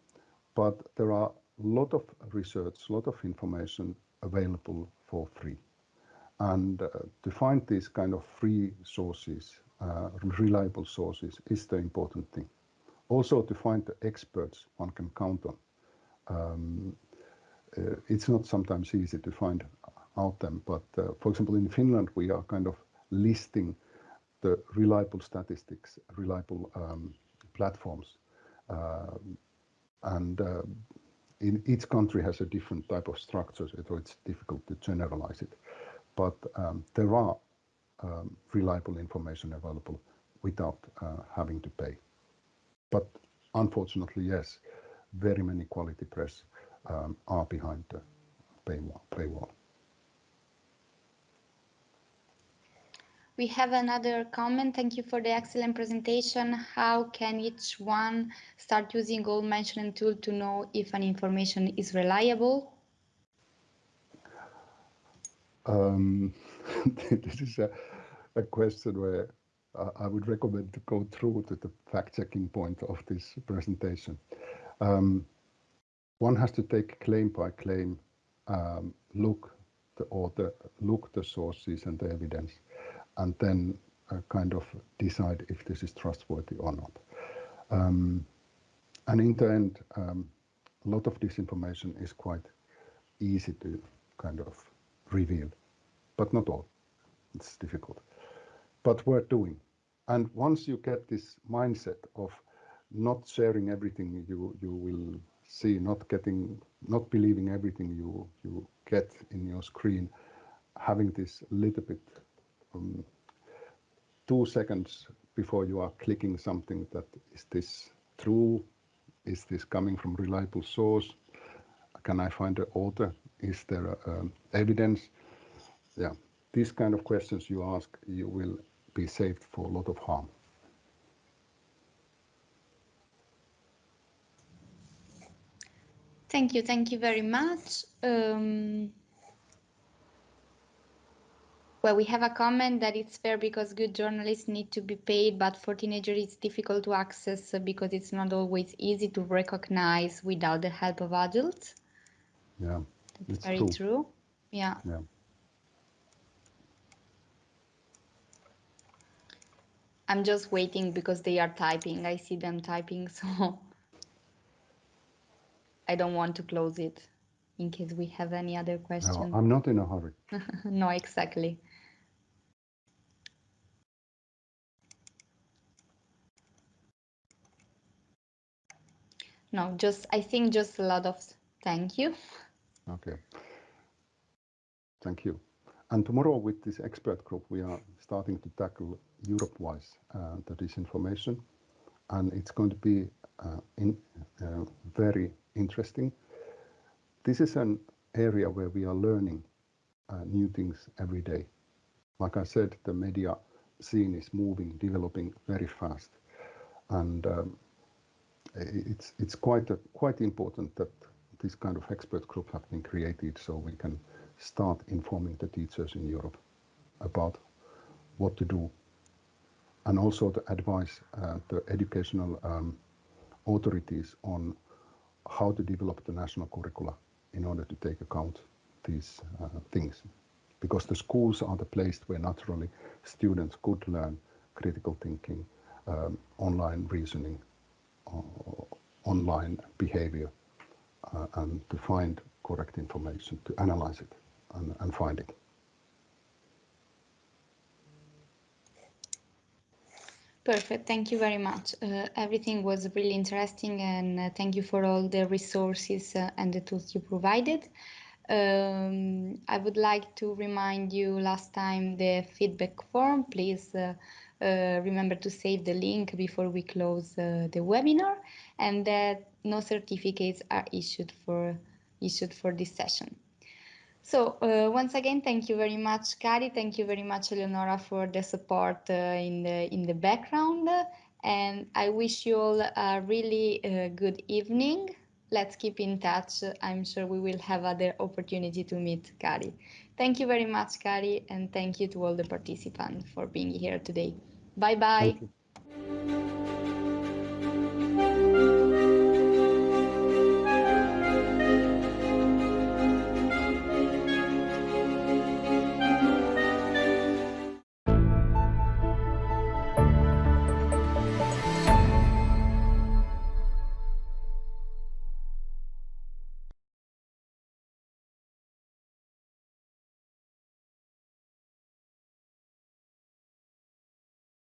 but there are a lot of research, a lot of information available for free. And uh, to find these kind of free sources, uh, reliable sources, is the important thing. Also to find the experts one can count on. Um, it's not sometimes easy to find out them, but uh, for example, in Finland, we are kind of listing the reliable statistics, reliable um, platforms. Uh, and uh, in each country has a different type of structure, so it's difficult to generalize it. But um, there are um, reliable information available without uh, having to pay. But unfortunately, yes, very many quality press um, are behind the paywall. paywall. We have another comment. Thank you for the excellent presentation. How can each one start using all mentioned tool to know if an information is reliable? Um, this is a, a question where I would recommend to go through to the fact-checking point of this presentation. Um, one has to take claim by claim, um, look the author, look the sources and the evidence, and then uh, kind of decide if this is trustworthy or not. Um, and in the end, um, a lot of this information is quite easy to kind of reveal, but not all. It's difficult, but worth doing. And once you get this mindset of not sharing everything you you will see, not getting, not believing everything you you get in your screen, having this little bit um, two seconds before you are clicking something that is this true? Is this coming from reliable source? Can I find the author? Is there um, evidence? Yeah, these kind of questions you ask, you will be saved for a lot of harm. Thank you. Thank you very much. Um, well, we have a comment that it's fair because good journalists need to be paid, but for teenagers it's difficult to access because it's not always easy to recognize without the help of adults. Yeah, That's very true. true. Yeah. Yeah. I'm just waiting because they are typing. I see them typing, so I don't want to close it in case we have any other questions. No, I'm not in a hurry. no, exactly. No, just I think just a lot of thank you. Okay. Thank you. And tomorrow with this expert group, we are starting to tackle Europe-wise uh, the disinformation, and it's going to be uh, in, uh, very interesting. This is an area where we are learning uh, new things every day. Like I said, the media scene is moving, developing very fast, and um, it's it's quite a, quite important that this kind of expert group have been created so we can start informing the teachers in Europe about what to do and also to advise uh, the educational um, authorities on how to develop the national curricula in order to take account these uh, things. Because the schools are the place where naturally students could learn critical thinking um, online reasoning uh, online behavior and to find correct information to analyze it and, and find it Perfect. Thank you very much. Uh, everything was really interesting and uh, thank you for all the resources uh, and the tools you provided. Um, I would like to remind you last time the feedback form. Please uh, uh, remember to save the link before we close uh, the webinar and that no certificates are issued for issued for this session. So uh, once again, thank you very much, Kari. Thank you very much, Eleonora, for the support uh, in the in the background. And I wish you all a really uh, good evening. Let's keep in touch. I'm sure we will have other opportunity to meet Kari. Thank you very much, Kari, and thank you to all the participants for being here today. Bye bye.